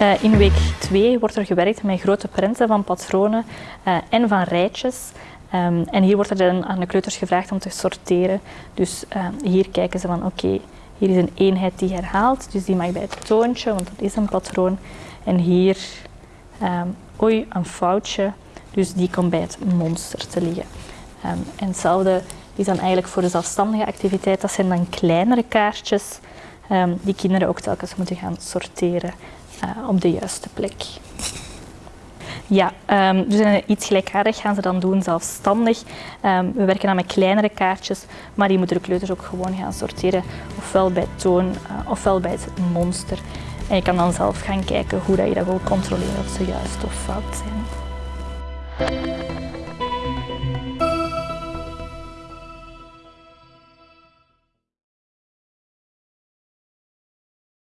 Uh, in week 2 wordt er gewerkt met grote prenten van patronen uh, en van rijtjes. Um, en hier wordt er dan aan de kleuters gevraagd om te sorteren. Dus uh, hier kijken ze van oké, hier is een eenheid die herhaalt, dus die mag bij het toontje, want dat is een patroon. En hier, um, oei, een foutje, dus die komt bij het monster te liggen. Um, en hetzelfde is dan eigenlijk voor de zelfstandige activiteit, dat zijn dan kleinere kaartjes die kinderen ook telkens moeten gaan sorteren uh, op de juiste plek. Ja, um, dus iets gelijkaardig gaan ze dan doen zelfstandig. Um, we werken dan met kleinere kaartjes, maar die moeten de kleuters ook gewoon gaan sorteren. Ofwel bij toon, uh, ofwel bij het monster. En je kan dan zelf gaan kijken hoe dat je dat wil controleren of ze juist of fout zijn.